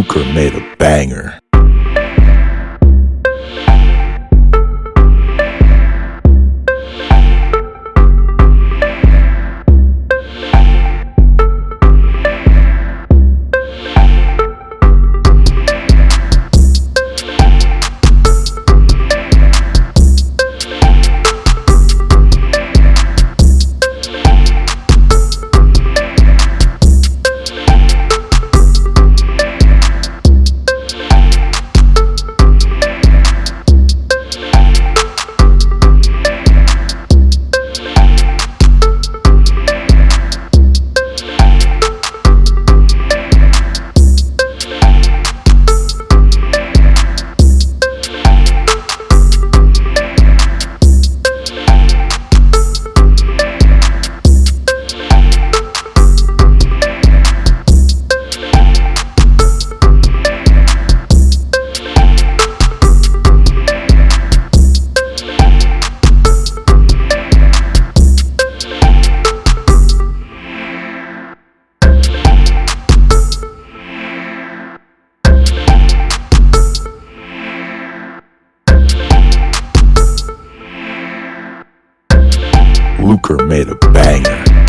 Luker made a banger. Luker made a banger.